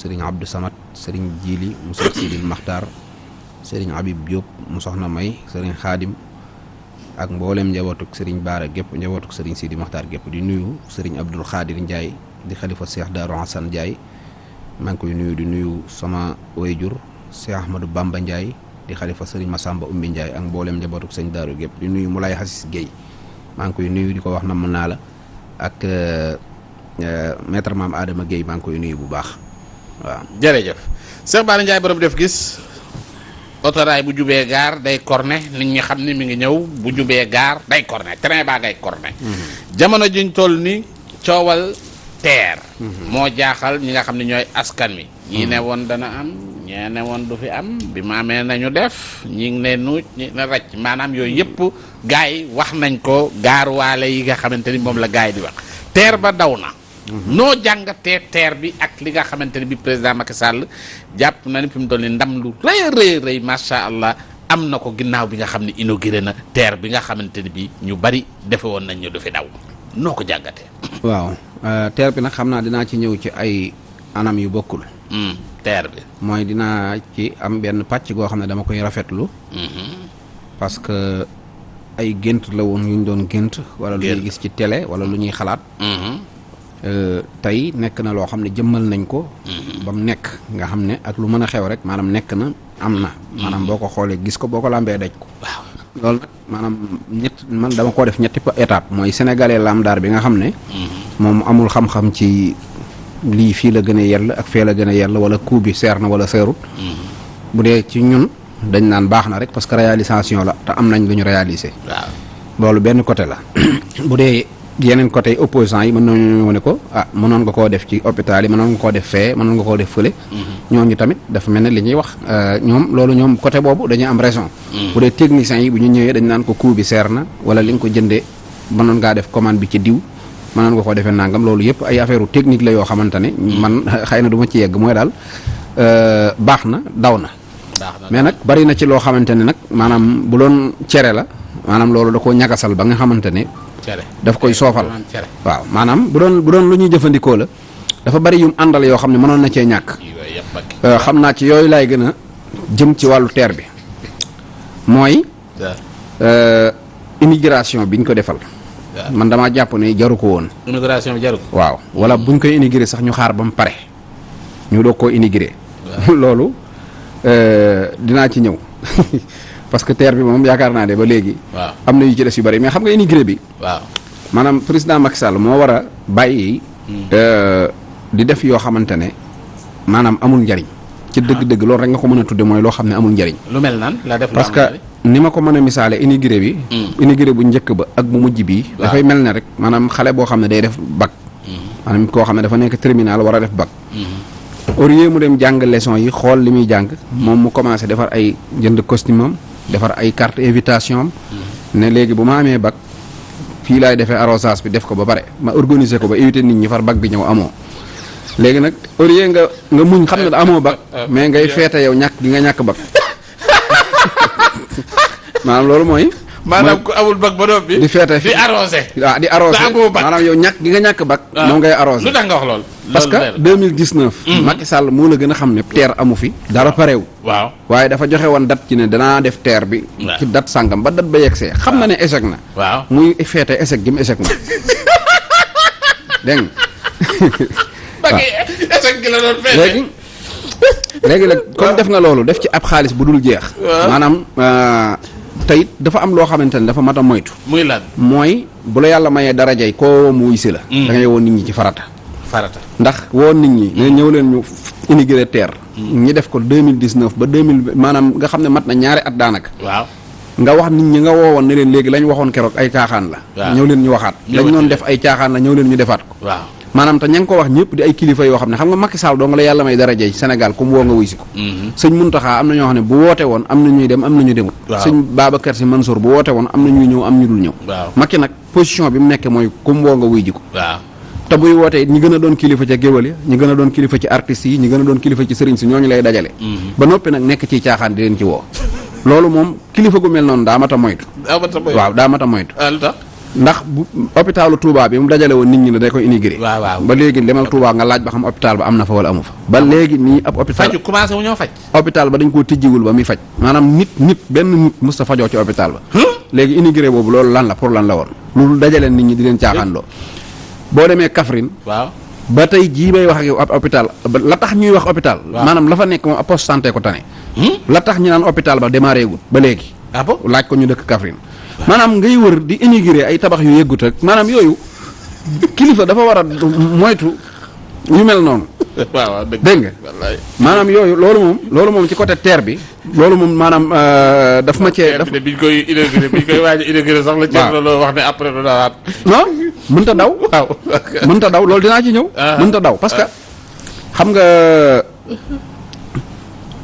sëriñ Abdou Samad sëriñ Jili mu Seex Sidil Maxtaar sëriñ Habib Diop mu May sëriñ Xaadim ak mboolem njabootuk sëriñ Baara gépp njabootuk sëriñ Sidi Maxtaar gépp. Di nuyu sëriñ Abdul Xaadir Ndiaye di xalifa Cheikh Darou Hassan Ndiaye maa ngi koy nuyu di nuyu sama wayjur Cheikh Ahmadou Bamba Ndiaye di xalifa sëriñ Massamba Umbi Ndiaye ak mboolem njabootuk sëñ Darou gépp. Di nuyu Moulay Hassis Guèye maa ngi koy nuyu di ko wax naa la ak maître maam Adama maa ngi koy nuyu bu baax waaw. jërëjëf. Cheikh Bara Ndiaye borom def gis otoraay bu jubee gaar day corné nit ñi xam ni mi ngi ñëw bu jubee gaar day corné train baa ngay corné. Jamono jiñ toll ni coowal teer. Moo jaaxal ñi nga xam ne ñooy askan wi. Ñii ne woon dana am ñee ne woon du fi am bi ma amee nañu def ñi ngi ne nuuj ñi ne racc. Maanaam yooyu yëpp gars yi wax nañ ko gaaruwaale yi nga xamante ni moom la gars yi di wax. Teer ba daw na noo jàngatee teer bi ak li nga xamante ni bi président Macky Sall jàpp na ni fi mu toll ni ndam lu rëy rëy rëy macha allah am na ko ginnaaw bi nga xam ne inauguré na teer bi nga xamante ni bi ñu bari defe woon nañ ñu du fi daw noo ko jàngatee. waaw teer bi nag xam naa dinaa ci ñëw ci ay anam yu bokkul. teer bi. mooy dinaa ci am benn pàcc goo xam ne dama koy rafetlu. parce que ay gént la woon yu ñu doon gént. wala lu ñuy gis ci télé wala lu ñuy xalaat. Tey nekk na loo xam ne jëmmal nañ ko. ba mu nekk nga xam ne ak lu mën a xew rek maanaam nekk na am na. maanaam boo ko xoolee gis ko boo ko lambee daj ko. waaw loolu nag maanaam ñett man dama ko def ñetti étape mooy sénégalais lamdaar bi nga xam ne. moom amul xam-xam ci lii fii la gën a yell ak fee la gën a yell wala coût bi seer na wala seerut. bu dee ci ñun dañ naan baax na rek parce que réalisation la te am nañ lu ñu réaliser. waaw loolu benn côté la bu dee. Yeneen côté opposants yi mën nañu ne ko ah mënoon nga koo def ci hôpital yi mënoon nga koo def fee mënoon nga koo def fële. ñooñu tamit dafa mel ne li ñuy wax ñoom loolu ñoom côté boobu dañuy am raison. bu dee techniciens yi bu ñu ñëwee dañ naan ko coût bi seer na wala li nga ko jëndee mënoon ngaa def commande bi ci diw mënoon nga koo defee nangam loolu yëpp ay affaire technique la yoo xamante ne. man xëy na du ma ci yegg mooy daal baax na daw na. mais nag bari na ci loo xamante ne nag maanaam bu doon cere la maanaam loolu da koo ñagasal ba nga xamante ne. Daf koy soofal. Waaw maanaam bu doon bu doon lu ñuy jëfandikoo la dafa bari yum àndal yoo xam ne mënoon na cee ñàkk. Xam naa ci yooyu laay gën a jëm ci wàllu teer bi. Mooy immigration biñ ko defal. Man damaa jàpp ne jaru ko woon. Immigration bi jaru ko. Waaw wala buñ koy immigré sax ñu xaar ba mu pare. Ñu doog koo immigré loolu dinaa ci ñëw parce que terre bi moom yaakaar naa ne ba léegi. waaw am na yu ci des yu bari mais xam nga immigré bi. waaw maanaam président Macky Sall moo war a bàyyi. di def yoo xamante ne maanaam amul njariñ. ci dëgg-dëgg loolu rek nga ko mën a tudde mooy loo xam ne amul njariñ. lu mel nan la def parce que ni ma ko mën a misaale immigré bi. immigré bu njëkk ba ak bu mujj bii. dafay mel ne rek maanaam xale boo xam ne day def bac. maanaam koo xam ne dafa nekk terminal war a def bac. au lieu mu dem jàng leçon yi xool li muy jàng. moom mu commencé defar ay jënd costume defar ay carte invitation ne léegi bu ma amee bac fii laay defee arrosage bi def ko ba pare ma organiser ko ba éviter nit ñi far bac bi ñëw amoo. Léegi nag au lieu nga nga muñ xam amoo bac mais ngay feete yow ñàkk gi nga ñàkk bac maanaam loolu mooy maanaam ku amul bac ba di feete di arrosé waaw di arrosé te amoo bac maanaam yow ñàkk gi nga ñàkk bac moom ngay arrosé lu tax nga wax lool parce que 2019 Macky Sall moo la gën a xam ne teer amu fi dara pareew waaw. Waaye dafa joxe woon date ci ne danaa def teer bi ci date sàngam ba date ba yegsee xam na ne échec na. Waaw. Muy feete échec gi mu échec na. Bac yi échec gi la doon feete léegi léegi nag comme def nga loolu def ci ab xaalis bu dul jeex. Maanaam teyit dafa am loo xamante ne dafa mat a moytu. Muy lan? Mooy bu la yàlla mayee darajay koo mu wuy si la da ngay woon nit ñi ci farata. Farata. Ndax woo nit ñi ne ñëw leen ñu immigré terre. Ñi def ko 2019 ba 2000 maanaam nga xam ne mat na ñaari at daanaka. Waaw. Nga wax nit ñi nga woowoon ne leen léegi lañ waxoon keroog ay caaxaan la. Ñëw leen ñu waxaat. Lañ doon def ay caaxaan la ñëw leen ñu defaat ko. Waaw. Maanaam te ña ngi ko wax ñëpp di ay kilifa yoo xam ne xam nga Macky Sall doo nga la yàlla may daraja yi Sénégal comme woo nga wuy si ko. Sëñ Muntaxa am na ñoo xam ne bu woote woon am na ñuy dem am na ñu demut sëñ Babacar Si Mansour bu woote woon am na ñuy ñëw am ñu dul ñëw. Macky nag position bi mu nekk mooy comme woo nga wuy ji ko. Te buy wootee ñi gën a doon kilifa ca géwal ya ñi gën a doon kilifa ci artistes yi ñi gën a doon kilifa ci sëriñ si ñooñu lay dajale. Ba noppi nag nekk ci caaxaan di leen ci woo. Loolu moom kilifa gu mel noonu daa mat a moytu. Waaw daa mat a moytu. Ndax hôpitalu Touba bi mu dajale woon nit ñi ne day waaw ba léegi demal Touba nga laaj ba xam hôpital ba am na fa wala amu fa. Ba léegi nii ab hôpital faju commencé wu ñoo faj. hôpital ba dañ koo tijjiwul ba muy faj. Maanaam nit nit benn nit mës ta fajoo ci hôpital ba. Léegi inauguré boobu loolu lan la pour lan la woon? Loolu dajale nit ñi di leen caaxaanloo. Boo demee Kaffrine waaw. ba tey jii bay wax ak yow ab hôpital la tax ñuy wax hôpital maanaam la fa nekk moom ab poste santé ko tane. La tax ñu naan hôpital ba démarré gul ba léegi. Ah laaj ko ñu dëkk Kaffrine maanaam ngay wër di inauguré ay tabax yu yëggut ak maanaam yooyu kilifa dafa war a moytu yu mel noonu. Waaw waaw dëgg nga? maanaam yooyu loolu moom loolu moom ci côté terre bi loolu moom maanaam euh, daf ma cee daf bi biñ koy inauguré biñ koy waaj a inauguré sax la Thierno Lo wax ne après du dawaat non mënta daw. Waaw. Mënta daw loolu dinaa ci ñëw. Ah. mënta daw parce que xam nga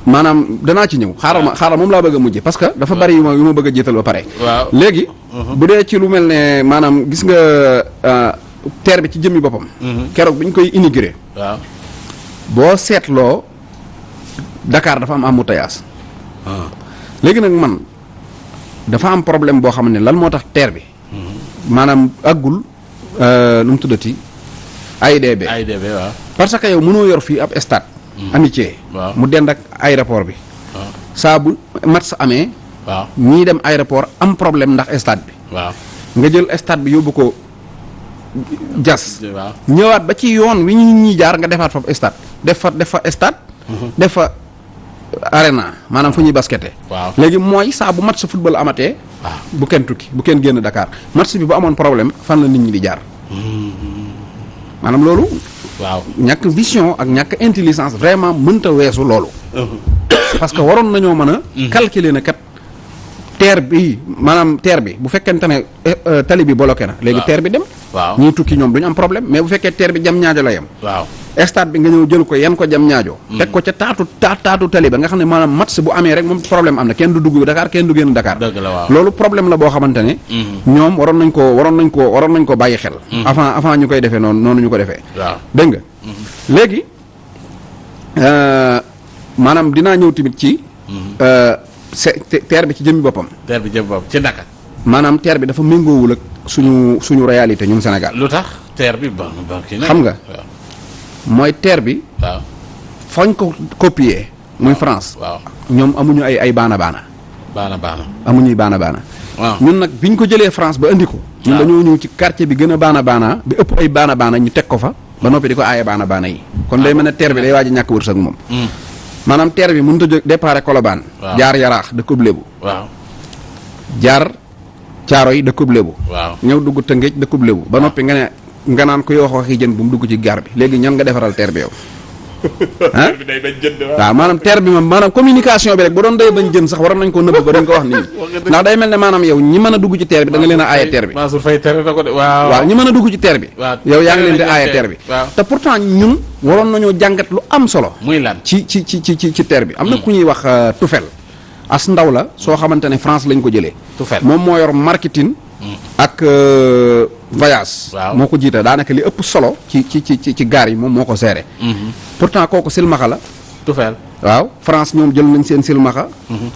maanaam danaa ci ñëw. Xaaral ma xaaral moom laa bëgg a mujje parce que dafa bari yu ma yu ma bëgg a jiital ba pare. Waaw. Léegi bu dee ci lu mel ne maanaam gis nga euh, terre bi ci jëmmi boppam. Keroog bi ñu koy inauguré waaw. Boo seetloo Dakar dafa am embouteillage. Léegi nag man dafa am problème boo xam ne lan moo tax terre bi maanaam àggul euh, nu mu tuddati AIBD AIBD waaw. Parce que yow mënoo yor fii ab stade amitié Waaw. mu dend ak aéroport bi. Saa bu match waaw. ñii dem aéroport am problème ndax stade bi. Nga jël stade bi yóbbu ko jas ñëwaat ba ci yoon wi ñu nit ñi jaar nga defaat fa stade. Def fa def fa stade def fa arena maanaam fu ñuy baskette waaw. Léegi mooy saa bu match football amatee waaw bu kenn tukki bu kenn génn Dakar. Match bi bu amoon problème fan la nit ñi di jaar. Maanaam loolu waaw. ñàkk vision ak ñàkk intelligence vraiment mënta weesu loolu. Parce que waroon nañoo mën a calculer na kat terre bi maanaam terre bi bu fekkente ne eh, euh, tali bi bloqué na léegi terre bi dem. Waaw. Ñii tukki ñoom duñu am problème mais bu fekkee terre bi jam ñaajo la yem. Waaw. Stade bi nga ñëw jël ko yan ko jam ñaajo. Teg ko ca taatu taat taatu tali ba nga xam ne maanaam match bu amee rek moom problème am na. Kenn du dugg Dakar kenn du génn Dakar. Loolu problème la boo xamante ne ñoom waroon nañ ko waroon nañ ko waroon nañ ko bàyyi xel. Avant avant ñu koy defee noonu noonu ñu ko defee. Waaw. Dégg nga? Léegi euh, maanaam dinaa ñëw tamit ci euh, terre bi ci jëmmi boppam. Terre bi jëm boobu ci naka? Maanaam terre bi dafa méngoowul ak suñu suñu réalité ñun Sénégal. Lu tax? Terre bi ba Xam nga. Mooy terre bi waaw. fañ ko copier muy France waaw. ñoom amuñu ay ay baana baana. Baana baana. Amuñuy baana baana. Waaw. Ñun nag bi ñu ko jëlee France ba indi ko ñun dañoo ñëw ci quartier bi gën a baana baana bi ëpp ay baana baana ñu teg ko fa ba noppi di ko aaye baana baana yi. Kon day mel ne terre bi day waaj a ñàkk wërsëg moom. Hmm. maanaam terre bi mënut a jóg Colobane. Waaw. jaar yaraax dëkkub lébu. Waaw. Jaar caaro yi waaw. Ñëw dugg tëngéej ba noppi nga ne nga naan kuy wax waxi jën bu mu dugg ci gaar bi léegi ñan nga defaral teer bi yow? Ah waaw. Maanaam teer bi moom maanaam communication bi rek bu doon day bañ jën sax waroon nañ ko nëbb ba dañ ko wax nit ñi ndax day mel ne maanaam yow ñi mën a dugg ci teer bi da nga leen a aaye teer bi. Mansour Faye tere na ko de waaw. Waaw ñi mën a dugg ci terre bi. Yow yaa ngi leen di aaye bi. te pourtant ñun waroon nañoo jàngat lu am solo. Muy lan? Ci ci ci ci ci ci terre bi. Am na ku ñuy wax euh, Tufel. As ndaw la soo xamante ne France lañ ko jëlee. Tufel. moom moo yor marketing ak euh, voyage. Moo ko jiite. daanaka li ëpp solo ci ci ci ci gaar yi moom moo ko géré pourtant kooku silmaxa la. Tufeel waaw. France ñoom jël nañ seen silmaxa.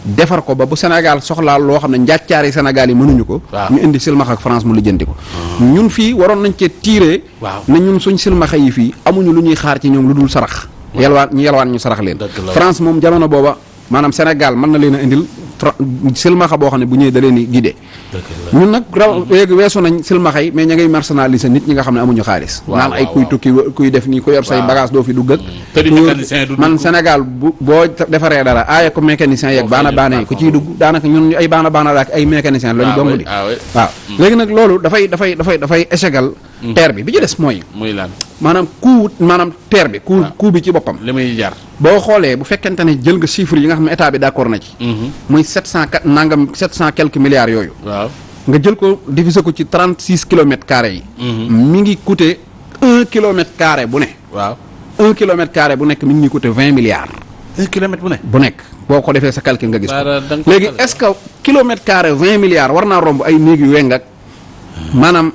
Defar ko ba bu Sénégal soxlaa loo xam ne njàccaari Sénégal yi mënuñu ko. Ñu indi silmaxa ak France mu lijjanti ko. Ñun fii waroon nañ cee tiiree ne ñun suñ silmaxa yi fii amuñu lu ñuy xaar ci ñoom lu dul sarax. Yelwaan ñu yelwaan ñu sarax leen. France moom jamono booba maanaam Sénégal mën na leen a indil silmaxa boo xam ne bu ñëwee da leen di guidé ñun nag raw weesu nañ silmaxa yi mais ña ngay marginaliser nit ñi nga xam ne amuñu xaalis. Naan ay kuy tukki kuy def nii ku yor say bagage doo fi dugg ak. Du man. Sénégal bu boo defaree dara aaye ko mécanicien yeeg baana baana yi ku ciy dugg daanaka ñun ay baana baana la ak ay mécanicien lañu Ah dong di. Ah waaw. Léegi nag loolu dafay dafay dafay dafay échegal terre bi bi ci des mooy muy lan? maanaam coût maanaam terre bi coût Ah. coût bi ci boppam. Li muy jar. Boo xoolee bu fekkente ne jël nga chiffres yi nga xam état bi d'accord na ci. Muy sept cent quatre nangam sept cent quelques milliards yooyu. Waaw. Nga jël ko diviser ko ci trente six kilomètres carrés yi. Mi ngi coûter un kilomètre carré bu ne. Waaw. Un kilomètre carré bu nekk mi ngi coûter vingt milliards. Un kilomètre bu ne? Bu nekk. Boo ko defee sa calcul nga gis calculé. est-ce que kilomètre carré vingt milliards war naa romb ay néeg yu weng ak maanaam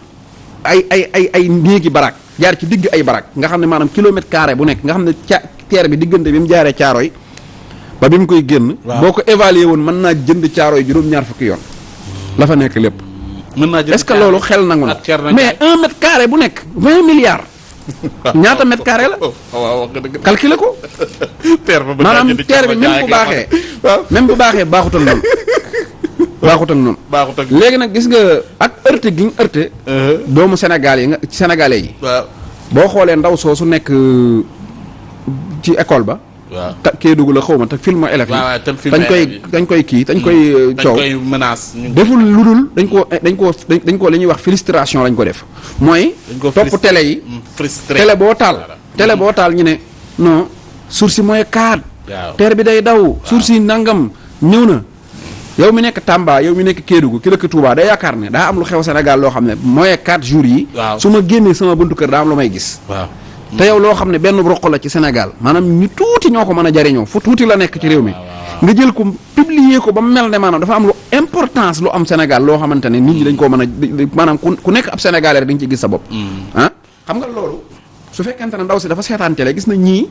ay ay ay ay néegi barak jaar ci digg ay baraak nga xam ne maanaam kilomètre carré bu nekk nga xam ne ca terre bi diggante bi mu jaaree caaro yi ba bi mu koy génn Waaw. boo ko évaluer woon mën naa jënd caaro yi juróom-ñaar fukki yoon. La fa nekk lépp. Mën naa jënd est-ce que loolu xel nangu na? mais un mètre carré bu nekk vingt milliards. Ñaata mètre carré la? Waaw wax nga dëgg. Calculer ko. Terre ba maanaam terre bi même bu baaxee même bu baaxee baaxut ak noonu. Baaxut ak noonu. Baaxut ak léegi nag gis nga ak heurte gi ñu heurte doomu Sénégal yi nga sénégalais yi. Waaw. Boo xoolee ndaw soosu nekk ci école ba. Waaw. Ta Kédougou la xaw ma te film waaw yi dañ koy dañ koy kii dañ koy euh, dañ coow. koy menace ñu deful lu dul dañ ko dañ ko dañ ko li ñuy wax frustration lañ ko def. Mooy topp télé yi. Mm, frustré. Télé boo taal Voilà. télé boo taal ñu ne non source mooy terre bi day daw source nangam ñëw na yow mi nekk Tamba yow mi nekk Kédougou ki dëkk Touba day yaakaar ne daa am lu xew Sénégal loo xam ne mooy quatre jours yi Waaw. su ma génnee sama buntu kër daa am lu may gis. Waaw. Te yow loo xam ne benn roq la ci Sénégal maanaam ñu tuuti ñoo ko mën a jariñoo fu tuuti la nekk ci réew mi. Nga jël ko publier ko ba mel ne maanaam dafa am lu importance lu am Sénégal loo xamante ne nit ñi dañ koo mën a maanaam ku ku nekk ab Sénégalais rek dañ ci gis sa bopp. Ah? Xam nga loolu su fekkente ne ndaw si dafa seetaan télé gis na ñii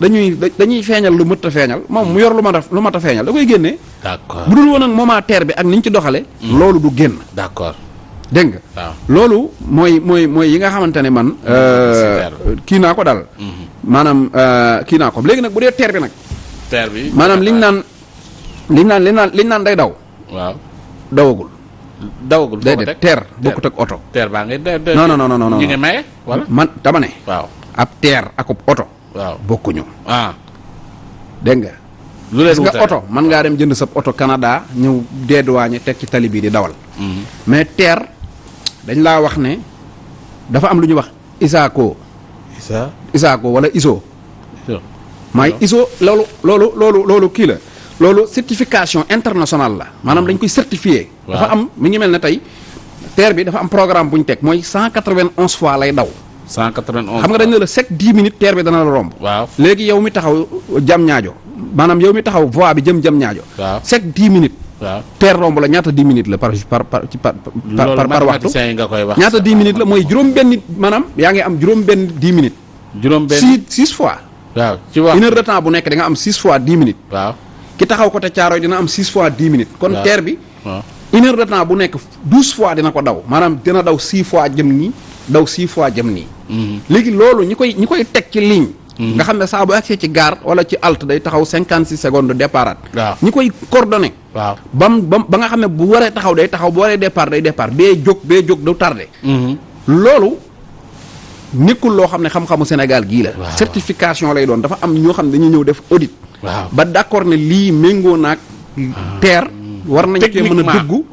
dañuy da- dañuy feeñal lu mët a feeñal. Moom mu yor lu mat a lu mat a feeñal da koy génnee d'accord. Bu dul woon ak moment terre bi ak ni ñu ci doxale loolu du génn. D'accord. Nga? Waaw. Loolu mooy mooy mooy yi nga xamante ne man super. kii naa ko daal. Maanaam euh, kii naa ko. Léegi nag bu dee terre bi nag. Terre bi. Maanaam liñ naan liñ naan liñ naan liñ naan day daw. Waaw. Dawagul. Dawagul teg terre bokkut ak oto. Terre baa ngay Non, non, non, non, non, ñu ngi maye wala? Man dama ne waaw. ab terre ak ab oto waaw. bokkuñu. Ah. Dégg nga? Lu leen nga oto mën ngaa dem jënd sa oto Canada ñëw dédouané teg ci tali bii di dawal. Mhm. mais terre dañ laa wax ne dafa am lu ñuy wax ISACO. Isa? ISACO wala ISO. Maay ISO. Loolu loolu loolu loolu kii la. Loolu certification internationale la. Maanaam dañ koy certifié dafa am mi ngi mel ne tey terre bi dafa am programme bu ñu teg mooy 191 fois lay daw. 191 xam nga dañ ne la chaque 10 minutes terre bi dana la romb. Waaw. Léegi yow mi taxaw jam ñaajo. Maanaam yow mi taxaw voie bi jëm jam ñaajo. Waaw. Chaque 10 minutes. Waaw. Terre romb la ñaata 10 minutes la par par par par par par waxtu? mathématiciens yi nga koy wax. Ñaata 10 minutes la? Mooy juróom benn maanaam yaa ngi am juróom benn 10 minutes. Juróom benn six six fois. Waaw ci wax une heure de temps bu nekk di nga am 6 fois 10 minutes. Waaw. Ki taxaw côté Caaroy dina am 6 fois 10 minutes. Kon terre bi une heure de temps bu nekk 12 fois dina ko daw. Maanaam dina daw 6 fois jëm nii daw 6 fois jëm nii. Léegi loolu ñi koy ñi koy teg ci ligne. Nga xam ne saa bu agsee ci gare wala ci halte day taxaw 56 secondes départ. Waaw. ñi koy coordonné waaw. Bam ba nga xam ne bu waree taxaw day taxaw bu waree départ day départ bee jóg bee jóg du tardé. Mhm. loolu nekkul loo xam ne xam-xamu Sénégal gii la. Certification lay doon dafa am ñoo xam ne dañuy ñëw def audit. Ba d'accord ne lii méngoo naag terre war nañ cee mën a techniquement. dugg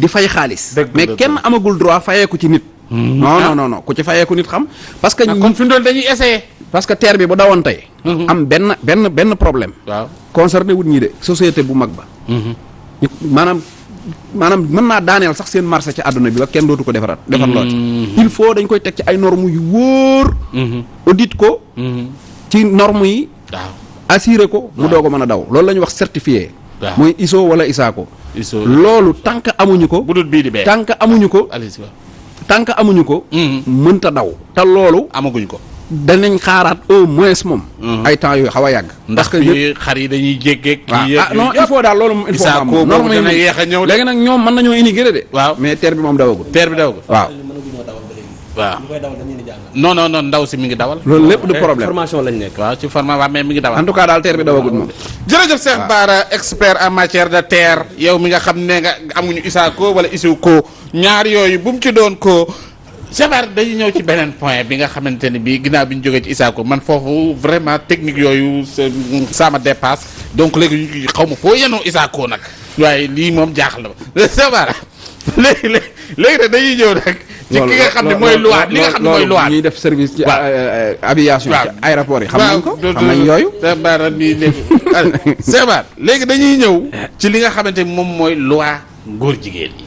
di fay xaalis. Dëgg mais kenn amagul droit fayeeku ci nit non non non non. Ku ci fayeeku nit xam. Parce que ah kon fi mu doon dañuy essayer. parce que terre bi bu dawoon tey Mhm. am benn benn benn problème. Waaw. Concerné wut ñi de société bu mag ba. Mhm. ñu maanaam maanaam mën naa daaneel sax seen marché ci àdduna bi ba kenn dootu ko defaraat defar lool. Il faut dañ koy teg ci ay normes yu wóor. Mhm. audit ko. Mhm. ci normes yi. Waaw. Assuré ko. Mu doog a mën a daw. Loolu la ñuy wax certifié. Mooy ISO wala ISACO. Loolu tant que amuñu ko. Bu dul bii di bee. Tant que amuñu ko. Tant que amuñu ko Mhm. mënta daw. Te loolu amaguñ ko. danañ xaaraat au moins moom. Ay temps yooyu xaw a yàgg. Ndax parce que xar yi dañuy jéggeeg kii ah non il faut daal loolu moom il faut norme yi léegi nag ñoom mën nañoo immigré de. Waaw. Mais terre bi moom dawagul. Terre bi dawagul. Waaw mënaguñoo dawal ba léegi. Waaw. ñu koy dawal dañu leen di jàngal. non non non ndaw si mi ngi dawal. Loolu lépp du problème. formation lañ nekk. waaw ci format waa mais mi ngi dawal. En tout cas daal terre bi dawagul moom. Jërëjëf Cheikh Bara expert en matière de terre. Yow mi nga xam ne nga amuñu ISACO wala ISOCO ñaar yooyu bu mu ci doon ko. Cheikh Bara dañuy ñëw ci beneen point bi nga xamante ni bii ginnaaw bi ñu jógee ci ISACO man foofu vraiment technique yooyu c'est- ça me dépasse. Donc léegi xaw ma foo yenoo ISACO nag. Waaye lii moom jaaxal na ma. Cheikh Bara léegi léegi léegi dañuy ñëw nag ci ki nga xam ne mooy loi li nga xam ne mooy loi. ñuy def service ci Waaw. aviation ci Waaw. aéroport yi. Xam nañ ko waaw. xam nañ yooyu. Cheikh Bara bii léegi. Cheikh Bara léegi dañuy ñëw ci li nga xamante ni moom mooy loi góor jigéen yi.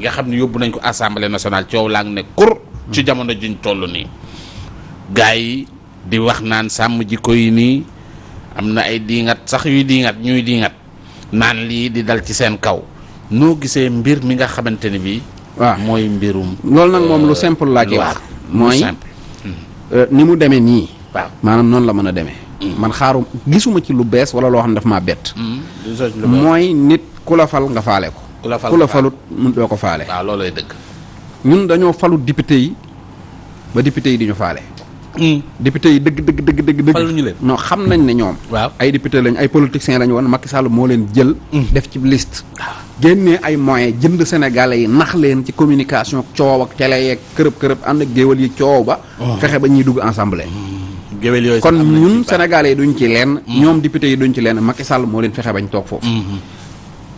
Nga xam ne yóbbu nañ ko assemblée nationale coow laa ne kur ci jamono juñ toll nii. Gars yi di wax naan sàmm jikko yi nii am na ay diingat sax yuy diingat ñuy diingat naan lii di dal ci seen kaw. Noo gisee mbir mi nga xamante ni bii waaw. mooy mbirum loolu nag moom lu simple laa ci wax. mooy euh, ni mu demee nii. Waaw. maanaam noonu la mën a demee. Man xaaru gisuma ci lu bees wala loo xam ne daf maa bett. Lu mooy nit ku la fal nga faale ko. Ku la fal ku la falut doo ko faale. Waaw loolooy dëgg. ñun dañoo falu député yi ba député yi di ñu faale. Député yi dëgg dëgg dëgg dëgg Faluñu leen. non xam nañ ne ñoom. Waaw. Ay député lañ ay politiciens lañ woon Macky Sall moo leen jël. Def ci liste. Génnee ay moyens jënd sénégalais yi nax leen ci communication coow ak télé yeeg kërëb kërëb ànd ak géwal yi coow ba. Fexe ba ñuy dugg ensemble géwél yooyu kon ñun sénégalais yi duñ ci leen. ñoom député yi duñ ci leen Macky Sall moo leen fexe bañ toog foofu.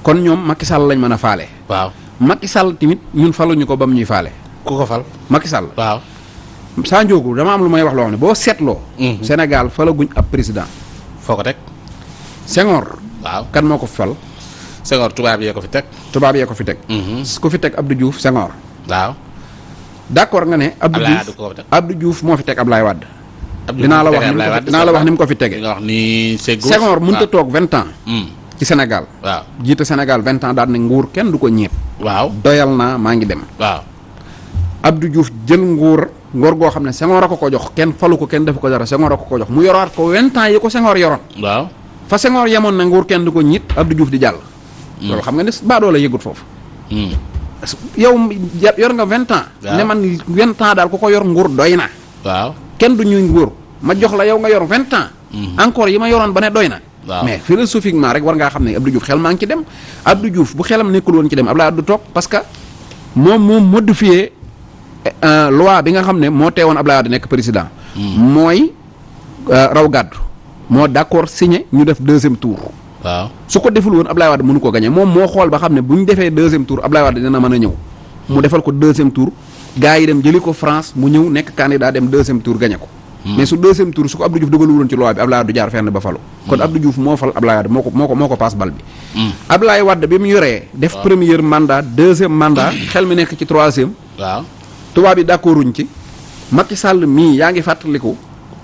Kon ñoom Macky Sall lañ mën a faale. Waaw. Macky Sall tamit ñun faluñu ko ba mu ñuy faale. Ku ko fal. Macky Sall. Waaw. Saa njóogu dama am lu may wax loo xam ne boo seetloo Mhm. Sénégal falaguñ ab président foo ko teg. Senghor waaw. kan moo ko fal Senghor tubaab yee ko fi teg. tubaab yee ko fi teg ku fi teg Abdou Diouf Senghor waaw. d'accord nga ne Abdou Diouf ko. Abdou Diouf moo fi teg Ablaye Wade Abdou dinaa la wax ko dinaa la wax ni mu ko fi tege wax ni. Senghor mënut a waaw. toog vingt ans Hmm. ci Sénégal waaw. jiite Sénégal vingt ans daal ne nguur kenn du ko ñeet waaw. doyal naa maa ngi dem waaw. Abdou Diouf jël nguur nguur goo xam ne Senghor a ko ko jox kenn falu ko kenn defu ko dara Senghor a ko ko jox mu yoraat ko vingt ans yi ko Senghor yoroon. Waaw. fa Senghor yemoon na nguur kenn du ko ñiit Abdou Diouf di jàll. Loolu xam nga ne baadoo la yëgut foofu. Hmm. yow yor nga vingt ans. Waaw. ne man vingt ans daal ku ko yor nguur doy na. Waaw. kenn du ñuy nguur. Ma jox la yow nga yor vingt ans. Encore yi ma yoroon ba ne doy na. Waaw. mais philosophiquement rek war ngaa xam ne Abdou Diouf xel maa ngi ci dem. Abdou Diouf bu xelam nekkul woon ci dem du toog parce que moom modifié euh, loi bi nga xam ne moo teewoon Abdoulaye Wade nekk président. mooy euh, raw gàddu. moo d'accord signé ñu def deuxième tour. Waaw. su ko deful woon Ablaye Wade mënu ko gagné. moom moo xool ba xam ne bu ñu defee deuxième tour Ablaye Wade dina mën a ñëw. mu defal ko deuxième tour. gars yi dem jëli ko France mu ñëw nekk candidat dem deuxième tour gagné ko. Mais su deuxième tour su ko Abdou Diouf dugalul woon ci loi bi Ablaye Wade jaar fenn ba falu. kon Abdou Diouf moo fal Ablaye Wade moo ko moo ko moo ko paas bal bi. Ablaye Wade bi mu yoree def premier mandat deuxième mandat xel mi nekk ci troisième. Waaw. Tubaab yi d'accorduñ ci. Macky Sall mii yaa ngi fàttaliku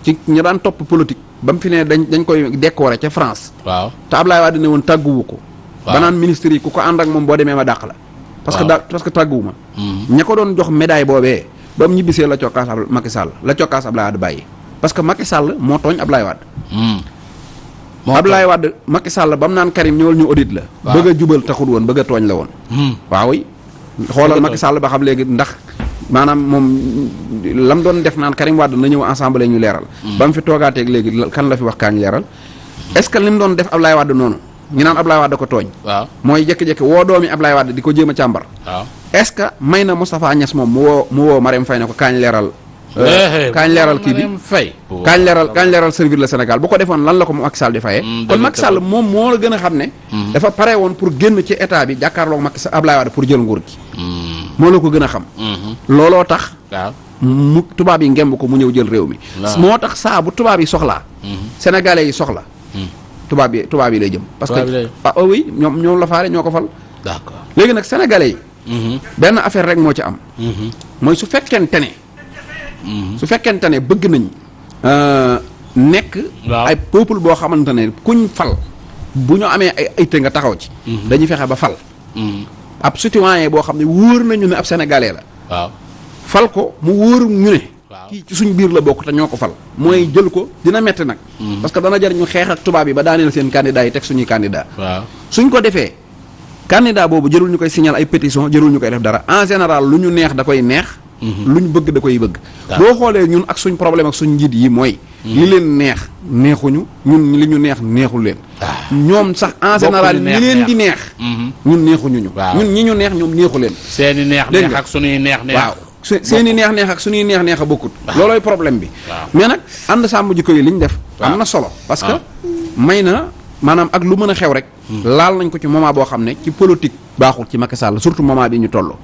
ci ñi daan topp politique ba mu fi ne dañ dañ koy décorer ca France. Waaw. te Ablaye Wade ne woon tàgguwu ko. Waaw. ba naan ministre yi ku ko ànd ak moom boo demee ma dàq la. Parce que da parce que tàgguwu ma. Ña ko doon jox médaille boobee ba mu ñibbisee la cokkaas ab Macky Sall la cokkaas Ablaye Wade bàyyi. Parce que Macky Sall moo tooñ Ablaye Wade. Hmm. moo Ablaye Wade Macky Sall ba mu naan Karim ñëwal ñu audit la. Waaw. bëgg a jubal taxul woon bëgg a tooñ la woon. Hmm. waaw yi xoolal Macky Sall ba xam léegi ndax maanaam moom lam doon def naan Karim Wade na ñëw ensemble ñu leeral. Ba mu fi toogaateeg léegi la- kan la fi wax kaañ leeral? Est-ce que lim doon def Ablaye Wade noonu? Ñu naan Ablaye Wade ko tooñ. Waaw. mooy jékki-jékki woo doomi Ablaye Wade di ko jéem a càmbar. Waaw. est-ce que may na Moustapha Niass moom mu woo mu woo Marème Faye ne ko kaañ leeral euh, Eh, kaañ leeral kii bi? Marième Faye. kaañ leeral kaañ leeral servir le Sénégal. Bu ko defoon lan la ko Macky Sall di fayee? Mm, kon Macky Sall moom moo la gën a xam ne dafa pare woon pour génn ci état bi jàkkaarloog Macky Sall Ablaye Wade pour jël nguur gi. Hmm. Moo la ko gën a xam. Mhm. looloo tax waaw. mu tubaab yi ngemb ko mu ñëw jël réew mi. Moo tax saa bu tubaab yi soxlaa sénégalais yi soxla tubaab yi tubaab yi lay jëm. Parce que ah oh oui ñoom ñoom la faale ñoo ko fal. D'accord. léegi nag sénégalais yi Mhm. benn affaire rek moo ci am. Mhm. mooy su fekkente ne su fekkente ne bëgg nañ euh, nekk ay peuple boo xamante ne kuñ fal bu ñu amee ay ayte nga taxaw ci. Dañuy fexe ba fal. Mhm. Ab citoyen boo xam ne wóor nañu ne ab sénégalais la. Waaw. fal ko mu wóor ñu ne. Kii ci suñ biir la bokk te ñoo ko fal. mooy jël ko dina metti nag. Parce que dana jar ñu xeex ak tubaab yi ba daaneel seen candidat yi teg suñuy candidat. Waaw. suñ ko defee candidat boobu jërul ñu koy signal ay pétition jërul ñu koy def dara. en général lu ñu neex da koy neex. Lu ñu bëgg da koy bëgg. Waaw. boo xoolee ñun ak suñ problème ak suñ njiit yi mooy li leen neex neexuñu ñun li ñu neex neexul leen. Ñoom sax en général ñi leen di neex. Mhm. ñun neexuñu ñu. Ñun ñi ñu neex ñoom neexu leen. Seeni neex neex ak suñuy neex neex. waaw. Se- seeni neex neex ak suñuy neex neex a bokkut. Loolooy problème bi. Mais nag ànd sàmm jikko yi li ñu def am na solo parce que may na maanaam ak lu mën a xew rek laal nañ ko ci moment boo xam ne ci politique baaxul ci Macky Sall surtout moment bi ñu toll.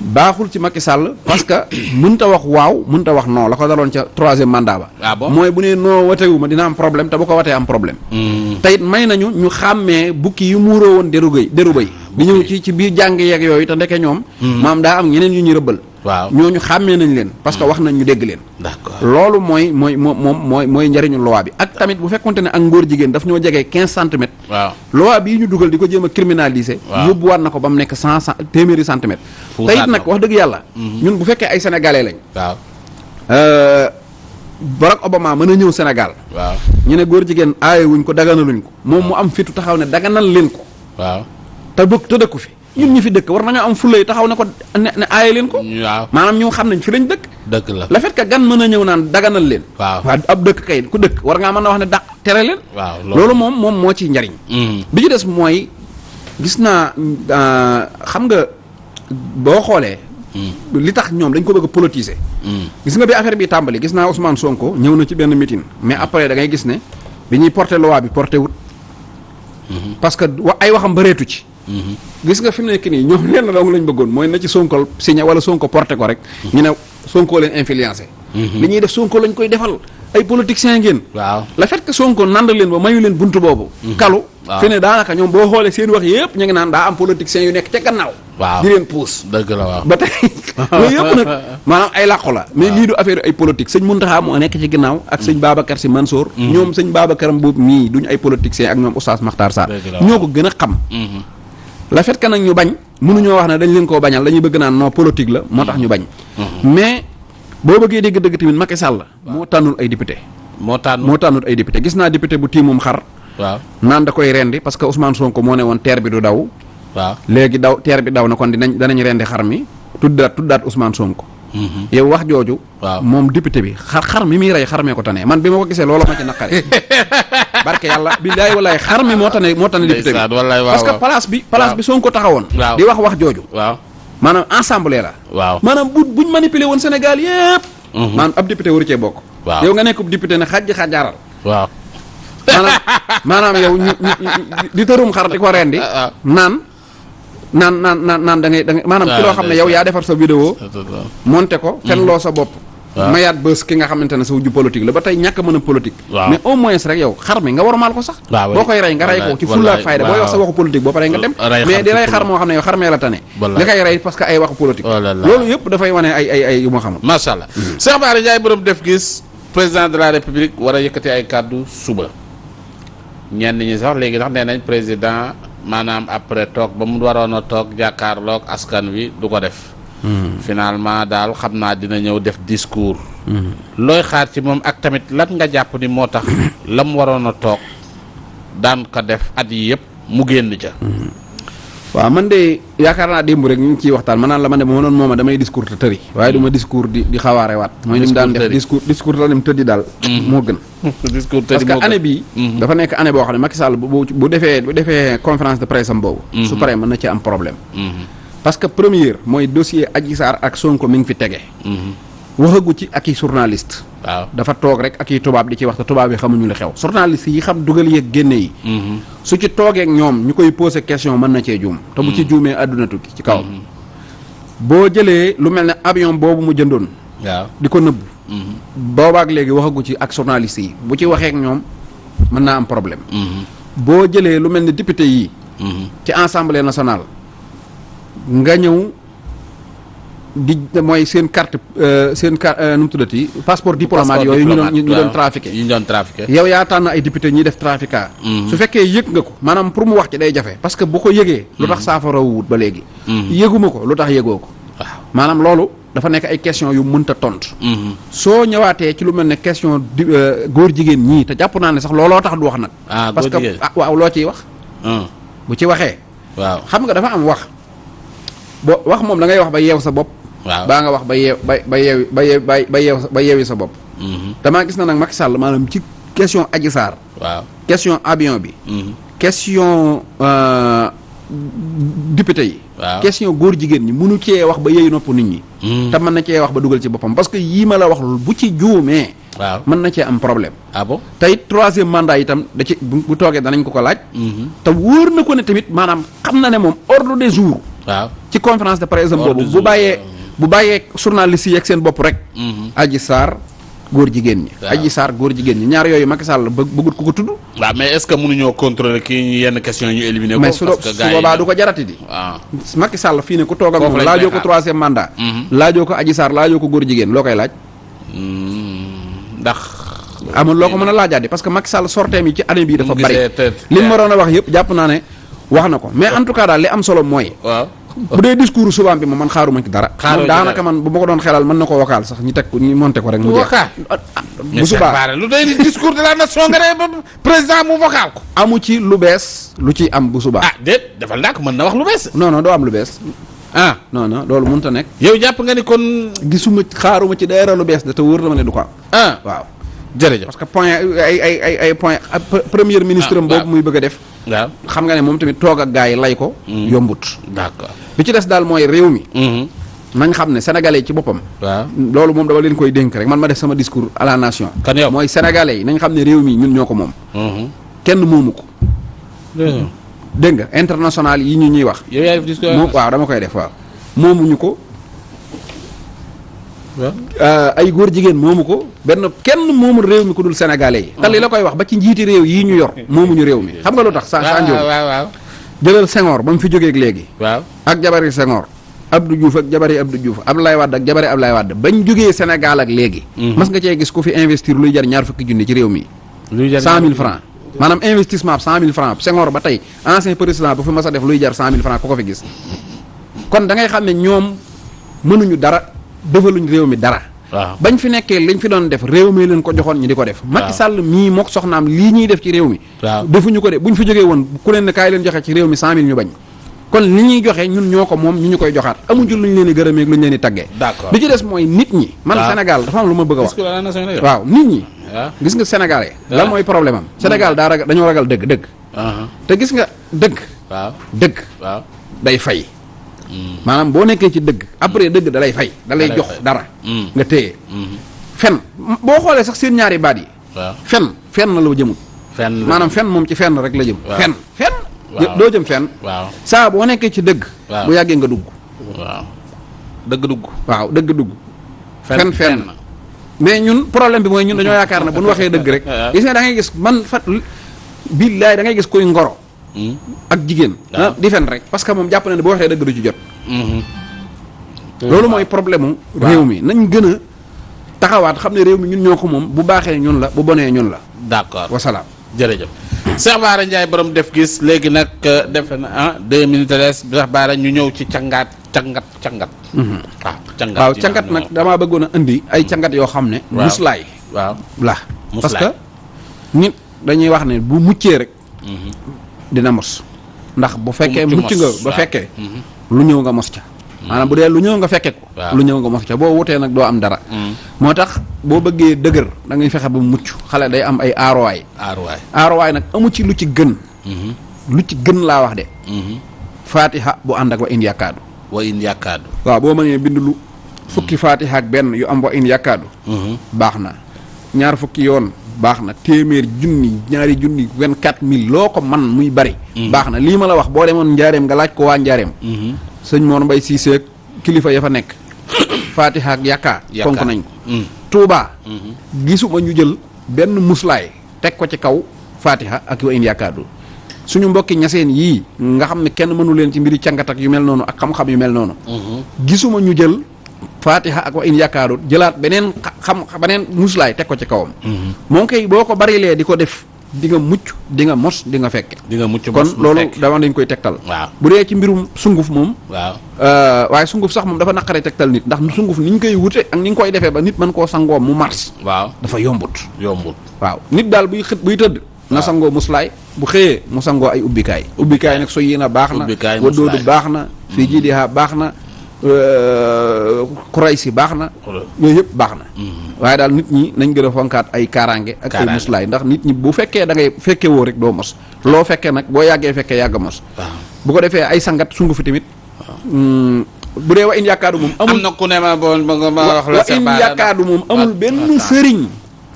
Baaxul ci Macky Sall parce que mënta wax waaw mënta wax non la ko daloon ca troisième mandat ba. Ah bon? Mooy bu nee non watewu ma dina am problème te bu ko watee am problème. Mhm. te it may nañu ñu xàmmee bukki yu muuroo woon deru deru bëy. Di ñëw ci ci biir jàng yeeg yooyu te ndeke ñoom maam daa am ñeneen yu ñu rëbbal waaw. ñooñu xàmmee nañ leen parce que wax nañ ñu dégg leen. Loolu mooy mooy moom moom mooy mooy njëriñu loi bi ak tamit bu fekkonte ne ak ngóor jigéen daf ñoo jegee quinze centimètres. Waaw. loi bii ñu dugal di ko jéem a criminaliser. Yóbbuwaat na ko ba mu nekk cent cent téeméeri centimètres. Te it na nag wax dëgg yàlla. Ñun bu fekkee ay sénégalais lañ. Waaw. euh, Barack Obama mën a ñëw Sénégal. Waaw. ñu ne góor jigéen aaye wuñ ko daganaluñ ko. moom mu am fitu taxaw ne daganal leen ko. Waaw. te bëgg te dëkku fi ñun ñi fi dëkk war nañoo am fulay taxaw ne ko ne ne aaye leen ko. Maanaam ñu xam nañ fi lañ dëkk. Dëgg la. Le fait que gan mën a ñëw naan daganal leen. Waaw. Waa ab dëkk kay ku dëkk war ngaa mën a wax ne da tere leen. Waaw loolu. Moom moom moo ciy njariñ. Mhm. bi ci des mooy gis naa euh, xam nga boo xoolee li tax ñoom dañ ko bëgg politiser. Mhm. gis nga bi affaire bi tàmbali gis naa Ousmane Sonko ñëw na ci benn meeting. Mais après da ngay gis ne bi ñuy porter loi bi porté wut. Parce que ay waxam bëreetu ci. Gis nga fi mu nekk nii ñoom lenn dong lañ bëggoon mooy na ci Sonko signé wala Sonko porté ko rek ñu ne Sonko leen influencé. Li ñuy def Sonko lañ koy defal. Ay politiciens ngeen. Waaw. Le fait que Sonko nand leen ba mayu leen buntu boobu. Kalu. Waaw. fi ne daanaka ñoom boo xoolee seen wax yëpp ñu ngi naan daa am politiciens yu nekk ca gannaaw. Waaw. Di leen puus. Dëgg la waaw. Ba tey loolu yëpp nag maanaam ay làqu la. Mais lii du affaire ay politique. Sëñ Muntaxa moo nekk ci ginnaaw ak sëñ Babacar Si Mansour. Ñoom sëñ Babacar boobu mii duñu ay politiciens ak ñoom Oustaz Sarr. Dëgg la, ñoo ko gën a xam. Mhm. Le fait que nag ñu bañ mënuñoo wax ne dañ leen koo bañal dañuy bëgg naan non politique la moo tax ñu bañ. Mais boo bëggee dégg dëgg tamit Macky Sall moo tànnul ay député. Moo tànn moo tànnul ay député. Gis naa député bu tiimum xar. Waaw. Naan da koy rendi parce que Ousmane Sonko moo ne woon teer bi du daw. Waaw. Léegi daw teer bi daw na kon dinañ danañ rendi xar mi tuddaat tuddaat Ousmane Sonko. Yow wax jooju moom député bi xar xar mi muy rey xar mee ko tane. Man bi ma ko gisee loolu ma ci naqare barke yàlla billaay wallaay xar mi moo tane moo tane député bi. Parce que place bi place bi Sonko taxawoon. Waaw. di wax wax jooju. Maanaam ensemble la. Waaw. Maanaam bu buñ manipuler woon Sénégal yépp. Maanaam ab député waru cee bokk. Waaw. yow nga nekk député ne xajji xajjaaral waaw. Maanaam maanaam yow di tërum xar di ko rendi. Ah, ah. naan naan naan naan naan da ngay da ngay maanaam Ah, loo xam ne yow yaa defar sa vidéo monté ko fen loo sa bopp. Waaw. mayaat bës ki nga xamante ne sa wujju politique la ba tey ñàkk a mën a politique. Mais au moins rek yow xar mi nga war maal ko sax. Waaw, boo oui. koy rey nga rey ko ci fulla fayda. Booy wax sa waxu politique boo paree nga dem. Mais di rey xar fulla. moo xam ne yow xar mee la tane. Wallaay. nga koy rey parce que ay waxu politique. Là. loolu yëpp dafay wane ay ay ay yu ma xamul. Macha allah. Cheikh Bara Ndiaye borom def gis président de la république war a yëkkati ay kàddu suba. Ñenn ñi sax léegi sax nee nañ président maanaam après toog ba mu waroon a toog jàkkaarloog askan wi du ko def. Finalement daal xam naa dina ñëw def discours. Looy xaar ci moom ak tamit lan nga jàpp ni moo tax la mu waroon a toog daan ko def at yi yëpp mu génn ca. waaw man de yaakaar naa démb rek ñu ngi ciy waxtaan man naan la ma ne ma doon mooma damay discours te tëri. Waaye du ma discours di di xawaare waat. Mooy ni mu daan def discours discours dem tëddi daal moo gën. Discours parce que année bii dafa nekk année boo xam ne Macky Sall bu bu bu defee bu defee conférence de presse am boobu. Su paree mën na ci am problème. Parce que première mooy dossier Adji Sarr ak Sonko mi ngi fi tege. Waxagu ci ak i journaliste. Waaw. dafa toog rek ak yi tubaab di ci wax te tubaab yi xamuñu li xew. journaliste yi xam dugal yeeg génne yi. Su ci toogeek ñoom ñu koy posé question mën na cee juum. te bu ci juumee àdduna tukki ci kaw. Boo jëlee lu mel ne avion boobu mu jëndoon. waaw. di ko nëbb. Boobaak léegi waxagu ci ak journaliste yi. bu ci waxeek ñoom mën naa am problème. Boo jëlee lu mel ne député yi. Ci assemblée nationale. nga ñëw di mooy seen carte euh, seen carte nu mu tuddati passeport diplomate yooyu ñu doon ñu doon trafiqué ñu doon trafiqué yow yaa tànn ay député ñuy def trafiquat su fekkee yëg nga ko maanaam pour mu wax ci day jafe parce que bu ko yëgee lu tax saafara wut ba léegi. Yëguma ko lu tax yëgoo ko. Maanaam loolu dafa nekk ay question yu mënta tontu. Soo ñëwaatee ci lu mel ne question euh, góor jigéen ñii te jàpp naa ne sax looloo tax du wax nag. Ah, parce que ah waaw loo ciy wax? Bu ci waxee. Waaw. Xam nga dafa am wax. Bo wax moom da ngay wax ba yeew sa bopp waaw. baa nga wax ba yeew ba ba yeew ba yeew ba yeew ba yeewi sa bopp. Damaa gis na nag Macky Sall maanaam ci question Adji Sarr. Waaw. Question avion bi. Question euh, député yi. Waaw. question góor jigéen ñi mënu cee wax ba yeeyu nopp nit ñi. Te mën na cee wax ba dugal ci boppam parce que yii ma la wax bu ci juumee. Waaw. Mën na cee am problème. Ah bon? Te it troisième mandat itam da ci bu toogee danañ ko ko laaj. Te wóor na ko ne tamit maanaam xam na ne moom ordre des jours. Waaw. Ci conférence de presse boobu bu bàyyee bu bàyyee journaliste yi ak seen bopp rek. Adji Sarr góor jigéen ñi. Waaw. Adji Sarr góor jigéen ñi. Ñaar yooyu Macky Sall bëggut ku ko tudd. Waaw mais est-ce que mënuñoo contrôler kii ñu yenn question ñu éliminer ko su parce su que yi boobaa du ko jarati di. Waaw Macky Sall fii ne ku toog ak moom lañ laajoo ko troisième mandat. Laajoo ko Adji Sarr laajoo ko góor jigéen loo koy laaj? Ndax amul loo ko mën a laajaat parce que Macky Sall sorteem yi ci année bii dafa bari. gisee te- li mu waroon a wax yëpp jàpp naa ne wax na ko. Mais en tout cas daal li am solo mooy waaw bu dee discours subaam bi moom man xaaruma ci dara. Xaaroo daanaka man bu ma ko doon xelal mën na ko vocal sax ñu teg ko ñu monté ko rek mu jeex. bu subaa lu doy discours de la nation nga ne président mu vocal ko. amu ci lu bees lu ci am bu subaa. Ah déet defal ndànk mën na wax lu bees. non non doo am lu bees. Ah. Non non loolu mënut a nekk. Yow jàpp nga ni kon gisuma xaaruma ci dara lu bees da te wóor na ma ne du ko am. Ah. Waaw. Jërëjëf. parce que point ay ay ay ay point premier ministre am Ah, boobu muy bëgg a def. Waaw. Xam nga ne moom tamit toog ak gars yi lay ko. Yombut. D'accord. bi ci des daal mooy réew mi. Mhm. nañ xam ne sénégalais ci boppam. Waaw. loolu moom dama leen koy dénk rek. Man ma def sama discours à la nation. Kan yow? mooy sénégalais yi. Nañ xam ne réew mi ñun ñoo ko moom. Mhm. kenn moomu ko. Dégg nga? International yi ñu ñuy wax. Moom waaw dama koy def waaw. Moomuñu ko. Ay góor jigéen moomu ko benn kenn moomul réew mi ku dul sénégalais yi. Te li la koy wax ba ci njiiti réew yii ñu yor moomuñu réew mi. Xam nga lu tax? Sa waaw jëlal Senghor ba mu fi jógeeg léegi. Waaw. ak jabari Senghor Abdou Diouf ak jabari Abdou Diouf Abdoulaye Wade ak jabari Abdoulaye Wade. Bañ jógee Sénégal ak léegi mas nga cee gis ku fi investir luy jar ñaar fukki junni ci réew mi. Cent mille francs. Maanaam investissement cent mille francs. Senghor ba tey ancien président bu fi mas a def luy jar cent mille francs ku ko fi gis. Kon da ngay xam ne ñoom mënuñu dara defaluñ réew mi dara. Waaw. bañ fi nekkee liñ fi doon def réew mi leen ko joxoon ñu di ko def. Macky Sall mii mook soxnaam lii ñuy def ci réew mi. Waaw. defuñu ko de buñ fi jógee woon ku leen ne kaay leen joxe ci réew mi cent mille ñu bañ. Kon li ñuy joxe ñun ñoo ko moom ñu ñu koy joxaat. Amuñu ñu leen di gërëmee ak luñ leen di taggee. D'accord. li ci des mooy nit ñi. Man a Sénégal dafa am lu ma bëgg a wax. Waaw nit ñi. Gis nga sénégalais. Lan mooy problème am? Sénégal daa ragal dañoo ragal dëgg dëgg. Te gis nga dëgg. Waaw. dëgg. Waaw. day fay. Maanaam boo nekkee ci dëgg après dëgg da lay fay da lay Da lay jox dara. Mm. nga téye. Fen boo xoolee sax seen ñaari baat yi. Fen fenn la jëmut fenn. maanaam fen moom ci fenn rek la jëm. Fen fen doo jëm fenn waaw. saa boo nekkee ci dëgg Waaw. bu yàggee nga dugg. Waaw. dëgg dugg. waaw dëgg dugg. Fen- fen fenn fenn. mais ñun problème bi mooy ñun dañoo yaakaar ne bu ñu waxee dëgg rek gis nga da ngay gis man fat billaay da ngay gis kuy ngoro. Ak jigéen. Waaw. ah, di fen rek. Parce que moom jàpp na ne bu waxee dëgg du ci jot. Mhm. loolu mooy problème mu réew mi. Nañ gën a taxawaat xam ne réew mi ñun ñoo ko moom. Bu baaxee ñun la bu bonee ñun la. D'accord. wasalaam jërëjëf. Cheikh Bara Ndiaye borom def gis léegi nag euh, defe na ah deux minutes Cheikh Bara ñu ñëw ci cangaat cangat cangat. waaw cangat waaw yi cangat nag damaa bëggoon a indi ay cangat yoo xam ne Waaw. muslaay waaw. la. Parce que nit dañuy wax ne bu muccee rek dina mos. ndax bu fekkee mucc nga ba fekkee lu ñëw nga mos ca. Maanaam bu dee lu ñëw nga fekke ko lu ñëw nga mos ca. Boo wutee nag doo am dara. Mhm. moo tax boo bëggee dëgër da ngay fexe ba mucc. Xale day am ay aarowaay aarowaay nag amu ci lu ci gën. Mhm. lu ci gën laa wax de. Faatiha bu ànd ak wa in yàkkaadu wa in yàkkaadu. waaw boo mënee bind lu fukki fatiha ak benn yu am wa in yàkkaadu Mhm. baax na. Ñaar fukki yoon baax na téeméer junni ñaari junni vingt-quatre mille loo ko man muy bari. Baax na lii ma la wax boo demoon njaareem nga laaj ko waa njaareem. Mhm. sëñ Mor Mbay Siise ak kilifa ya fa nekk. Fatiha ak Yàkkaa. fonk nañ ko. Mhm. Touba. Gisuma ñu jël benn muslaay teg ko ci kaw fatiha ak wa in yàkkaadu suñu mbokki ñaseen yii nga xam ne kenn mënu leen ci mbiri cangat ak yu mel noonu ak xam-xam yu mel noonu. Mhm. gisuma ñu jël fatiha ak wa in yàkkaadu jëlaat beneen xa- xam beneen muslaay teg ko ci kawam. Moom kay boo ko barilee di ko def di nga mucc di nga mos di nga fekke. Di nga mucc kon loolu fekk. dama dañ koy tegtal. Waaw. Bu dee ci mbirum sunguf moom waaw. euh, waaye sunguf sax moom dafa naqaree tegtal nit ndax sunguf ni ñu koy wute ak ni ñu koy defee ba nit mën koo sangoo mu mars. Waaw. dafa yombut. Yombul. waaw. Nit daal buy xët buy tëdd na sangoo muslaay bu xëyee mu sangoo ay ubbikaay. Ubbikaay nag so yéen a baax na Ubbikaay, wadoodu muslaay. baax na fii jiidiha baax na kuray si baax na. Yooyu yëpp baax na. Waaye daal nit ñi nañ gën a fonkaat ay kaaraange ak ay muslaay. Ndax nit ñi bu fekkee da ngay fekke woo rek doo mos. Loo fekkee nag boo yàggee fekkee yàgg mos. Bu ko defee ay sangat sungu fi tamit. Mm, bu dee wa in yàkkaadu moom am amul na ku ne ma bon ma wax la wa in Bara yàkkaadu moom amul benn sëriñ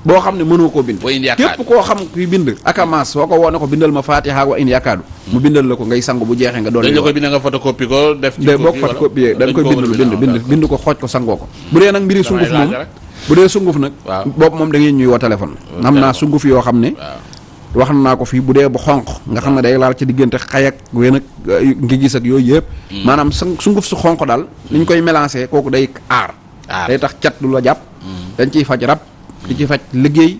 boo xam ne mënoo koo bind. Képp koo xam kuy bind akamaas soo ko woone ko bindal ma fatiha wa in yàkkaadu mu bindal la ko ngay sangu bu jeexee nga doon dañ la koy bind nga photocopie ko def. ci boo copie ko koy Dañ ko bind bind bind bind ko xooj ko sangoo ko. Bu dee nag mbiri sunguf moom rek. bu dee sunguf nag Waaw. boobu moom da ngeen ñuy woo téléphone. Am naa sunguf yoo xam ne wax naa ko fii bu dee bu xonq nga xam ne day laal ci diggante xay ak wén ak ngi gis ak yooyu yëpp. Maanaam sang sunguf su xonq daal ni ñu koy mélangé kooku day Aar. day tax cat du la jàpp. Dañ ciy faj rab di ci faj liggéey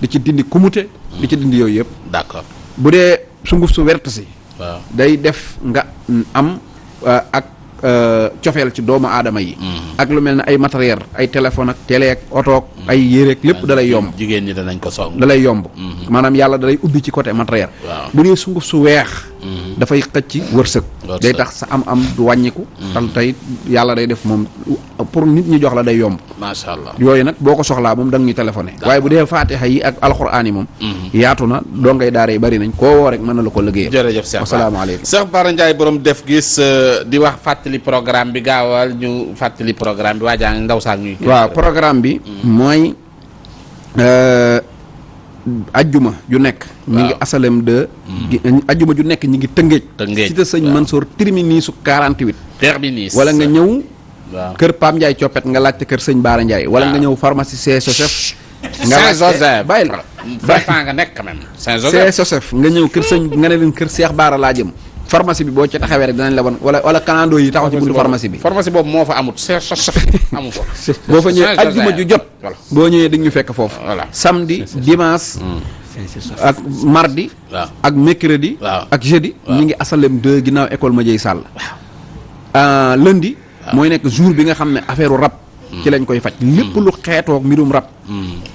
di ci dindi kumute di ci dindi yooyu yëpp. D'accord. Bu dee sunguf su wert si waaw. day def nga am uh, ak euh, cofeel ci doomu aadama yi. Ak lu mel ne ay matériel ay téléphone ak télé ak oto ak ay yére ak lépp dalay yomb. Jigéen ñi danañ ko song. Da lay yomb. Maanaam yàlla dalay ubbi ci côté matériel. Waaw. bu dee sunguf su weex dafay xëcc wërsëg. Day tax sa am am du wàññiku. Tal tey yàlla day def moom pour nit ñi jox la day yomb. Macha allah. yooyu nag boo ko soxlaa moom da nga ñu téléphoné waaye bu dee faatiha yi ak alxuraan yi moom. Yaatu na doo ngay daara yi bari nañ. koo woo rek mën na la ko liggéeyal. Jërëjëf Cheikh asalaamaaleykum. Cheikh Bara Ndiaye borom def gis euh, di wax fàttali programme bi gaawal ñu fàttali programme bi waajaa ndaw saa ñuy waaw programme bi mooy ajjuma ju nekk. Ñi ngi asalem de gi- ajjuma ju nekk ñi ngi Tëngéej, cité sëñ waaw. Mansour terminus su 48 terminus. Wala nga waaw. kër Pam Ndiaye coppet nga laajte kër sëñ Baara Ndiaye. Wala nga ñëw pharmacie C Joseph nga Saint Joseph bàyyil. Fafan nga nekk quand même. Saint Joseph Joseph nga ñëw kër sëñ nga ne leen kër Cheikh Baara laa jëm pharmacie bi boo ci taxawee rek danañ la wan wala wala kanando yi taxaw ci buntu pharmacie bi. Pharmacie boobu moo fa amut Saint Joseph amu ko boo fa Saint ajjuma Joseph. ju jot ñëwee di nga ñu fekk Voilà. samedi dimanche ak mardi ak mercredi ak jeudi ñi ngi asalem 2 ginnaaw école Madieye Sall. Euh, lundi mooy nekk jour bi nga xam ne affaire rab ci lañ koy faj. Lépp lu xeetoog mbirum rab.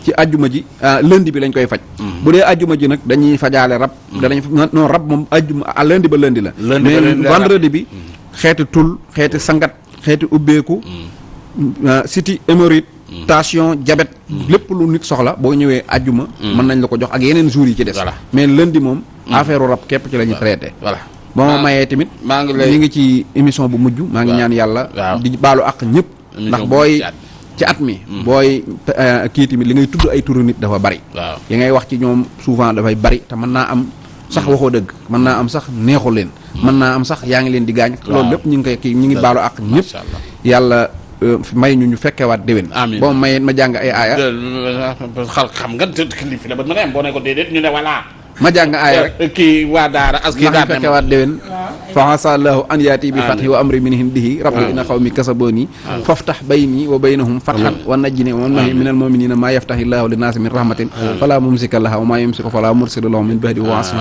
Ci ajjuma ji ah, lundi bi lañ koy faj. Bu dee ajjuma ji nag dañuy fajaale rab. Danañ non rab moom ajjuma ah, lundi ba lundi la. Mais vendredi bi xeeti tul xeeti sangat xeeti ubbeeku ah, siti hémorroïde tension diabète lépp lu nit soxla boo ñëwee ajjuma mën nañ la ko jox ak yeneen jours yi ci des. Voilà. mais lundi moom affaire rab képp ci la ñuy traité. Voilà. Ba ma mayee tamit maa ngi lay ñu ngi ci émission bu mujj maa ngi ñaan yàlla Waaw. di baalu ak ñëpp Émission ndax booy ci at. mi booy euh, kii tamit li ngay tudd ay turu nit dafa bari. Li ngay wax ci ñoom souvent dafay bari te mën naa am sax waxoo dëgg mën naa am sax neexu leen mën naa am sax yaa ngi leen di gaañ. Loolu lépp ñu ngi koy kii ñu ngi baalu ak ñëpp. Yàlla euh, may ñu ñu fekkewaat déwén. Boo ma ma jàng ay aaya. Xal xam nga te la ba nga am boo ne ko déedéet ñu ne voilà. Ma jàng aaya rek. Kii waa daara as kii ma fekkewaat déwén. Fa asa allahu an yaati bi fathi wa amri min hindihi rabbi inna xawmi kasaboni faftax bayni wa baynahum fathan wa najjini wa man min almuminina ma yaftahi llahu linnaasi min rahmatin. Fala mumsika laha wa ma yumsiku fala mursila lahu min bahdi wa